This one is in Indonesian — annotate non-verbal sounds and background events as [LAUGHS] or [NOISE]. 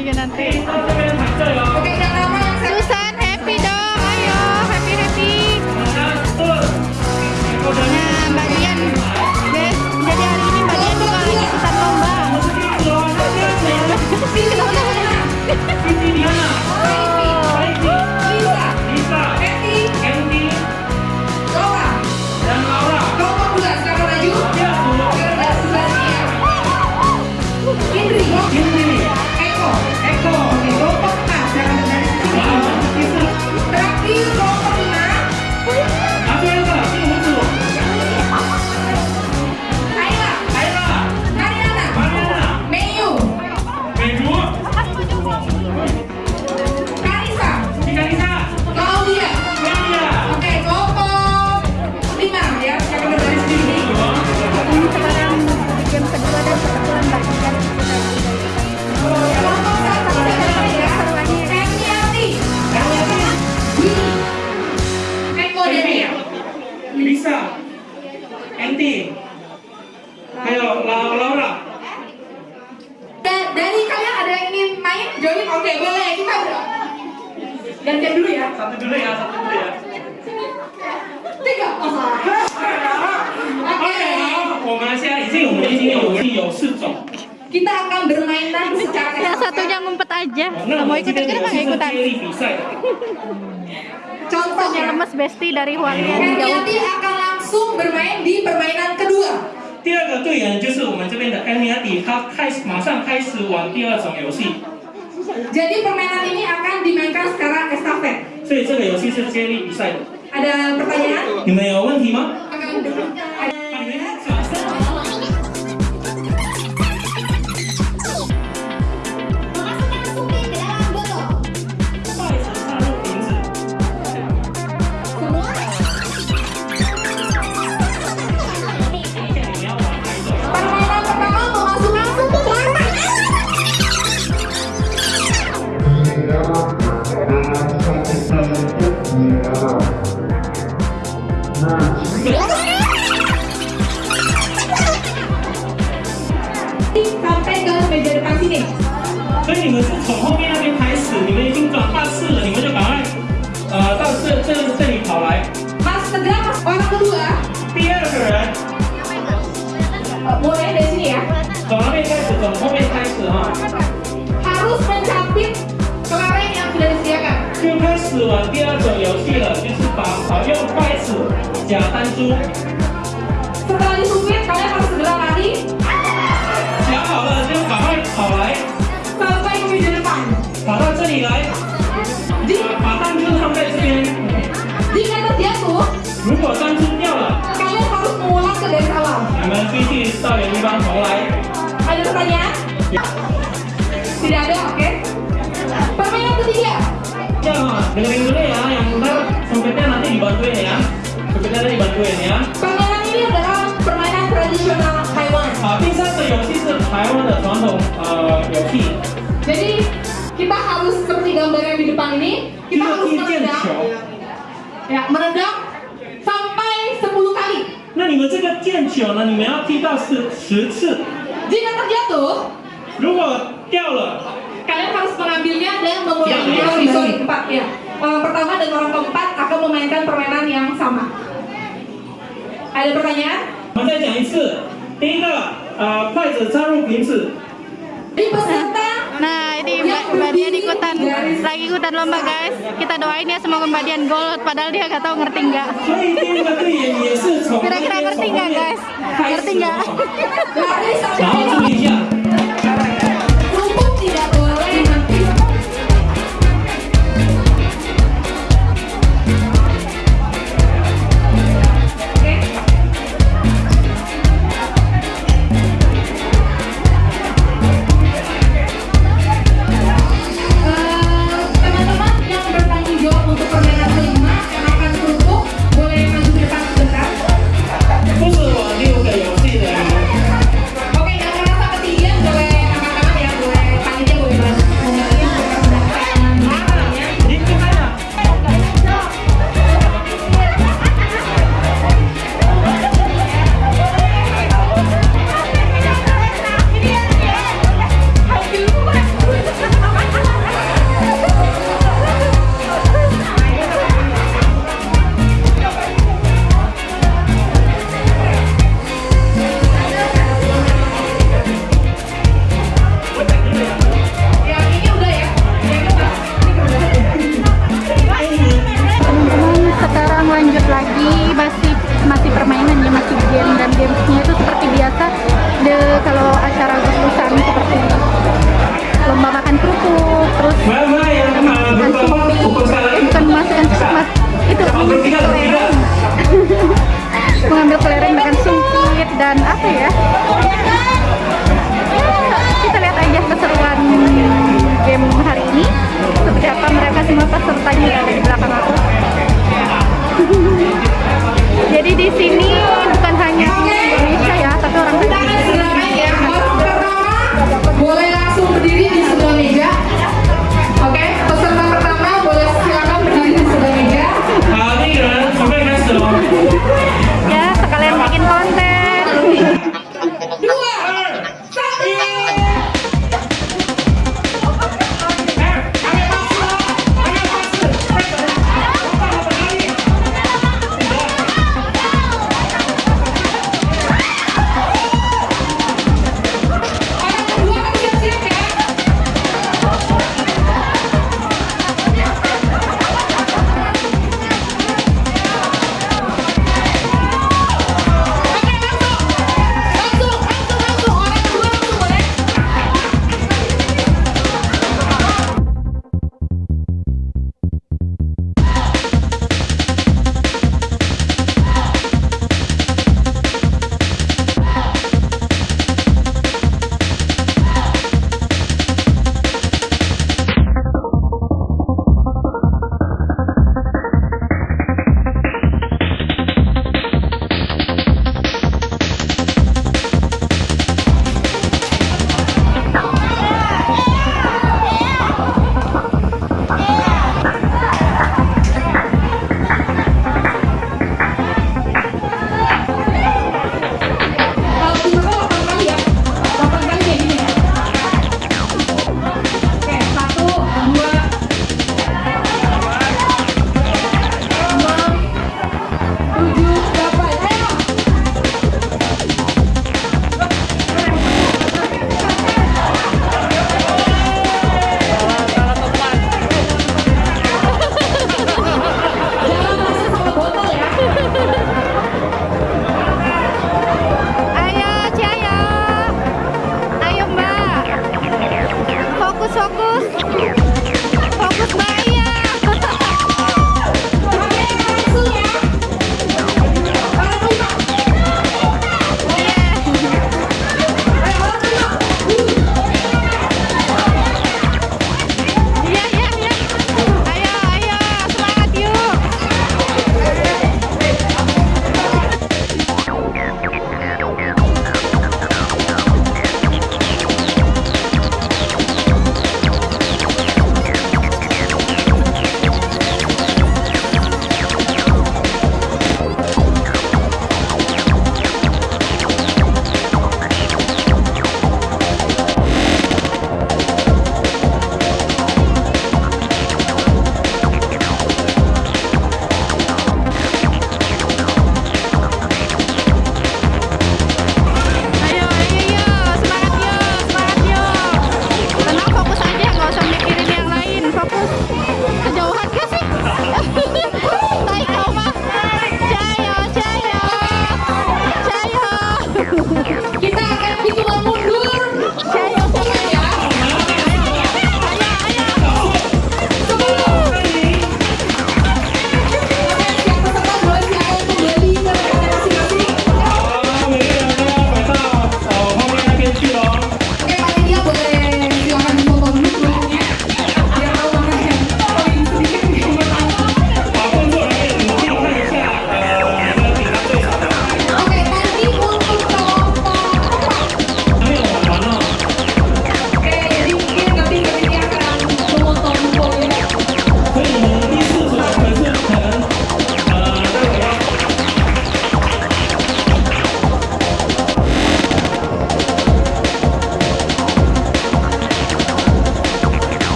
juga nanti. 这 bisa anti. Ayo Laura. Dari kalian ada yang ingin main? Join? Oke okay, boleh. Kita gantian dulu ya. Satu dulu ya satu dulu ya. Tiga. Oh, Oke [LAUGHS] oh, ya. oh, ya. kita akan bermain secara yang satunya ngumpet aja. Mau ikut ikut nggak ikutan? Ya? contohnya. Lemes besti dari Hualian Jauh Emiati akan langsung bermain di permainan kedua 第二个队员就是我们这边的 Amy 迪，他开始马上开始玩第二种游戏， jadi permainan ini akan dimainkan secara estafet 所以这个游戏是接力比赛的。 ada pertanyaan 你们有问题吗？ akan ada eh, mulai dari sini ya, 从那边开始，从后面开始哈，harus mencapit kemarin yang sudah disediakan. 就开始玩第二种游戏了，就是把呃用筷子夹弹珠，Setelah disupit, kalian harus segera lari 夹好了就赶快跑来，sampai ke meja depan. 跑到这里来把把弹珠放在这边。jika terjatuh, 如果弹珠掉了，kalian harus mengulang ke dari awal. 你们必须到原地方重来。 Ada pertanyaan? Tidak ada, oke. Permainan ketiga, 这样啊，dengerin dulu ya, yang ntar sempitnya nanti dibantuin ya. Sempitnya nanti dibantuin ya. permainan ini adalah permainan tradisional Taiwan. 好，第三个游戏是台湾的传统呃游戏， Jadi kita harus seperti gambar yang di depan ini, 就 kita 是 harus 踢毽 menendang, 球。 ya menendang 你们这个毽球呢，你们要踢到十十次， Jika terjatuh, 如果掉了， kalian harus mengambilnya dan mengulanginya. Ya, Sorry, ya. sorry, empat ya. Orang pertama dan orang keempat akan memainkan permainan yang sama. Ada pertanyaan? 我们再讲一次。第一个，呃，筷子插入瓶子， ikutan lagi ikutan lomba guys. Kita doain ya semoga Mbak Dian padahal dia nggak tahu ngerti nggak. Kira-kira ngerti nggak guys? Ngerti nggak? animasi game dan gamesnya itu seperti biasa de, kalau acara gususan seperti lomba makan kerupuk terus makan kopi bukan masukkan mas itu kelereng. [LAUGHS] Mengambil kelereng dengan sumpit dan apa ya? Kita lihat aja keseruan game hari ini.